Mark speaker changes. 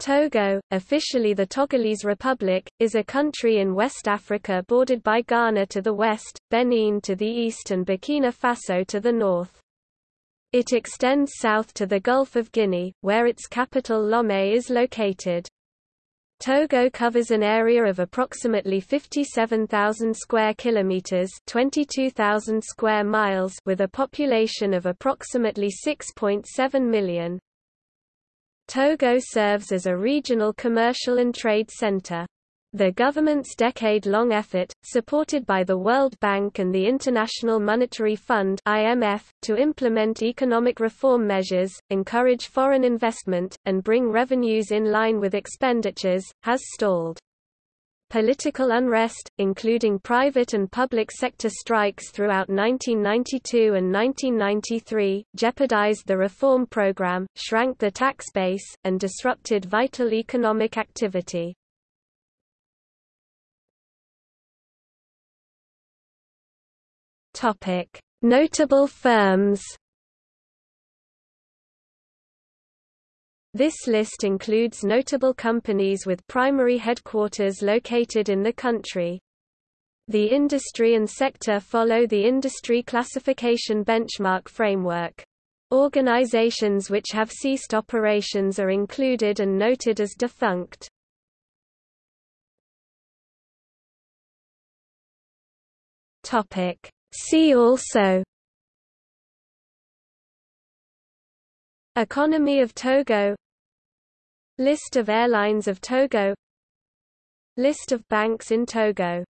Speaker 1: Togo, officially the Togolese Republic, is a country in West Africa bordered by Ghana to the west, Benin to the east and Burkina Faso to the north. It extends south to the Gulf of Guinea, where its capital Lomé is located. Togo covers an area of approximately 57,000 square kilometers, 22,000 square miles, with a population of approximately 6.7 million. Togo serves as a regional commercial and trade center. The government's decade-long effort, supported by the World Bank and the International Monetary Fund (IMF), to implement economic reform measures, encourage foreign investment, and bring revenues in line with expenditures, has stalled. Political unrest, including private and public sector strikes throughout 1992 and 1993, jeopardized the reform program, shrank the tax base, and disrupted vital economic activity. Notable firms This list includes notable companies with primary headquarters located in the country. The industry and sector follow the industry classification benchmark framework. Organizations which have ceased operations are included and noted as defunct. See also Economy of Togo. List of airlines of Togo. List of banks in Togo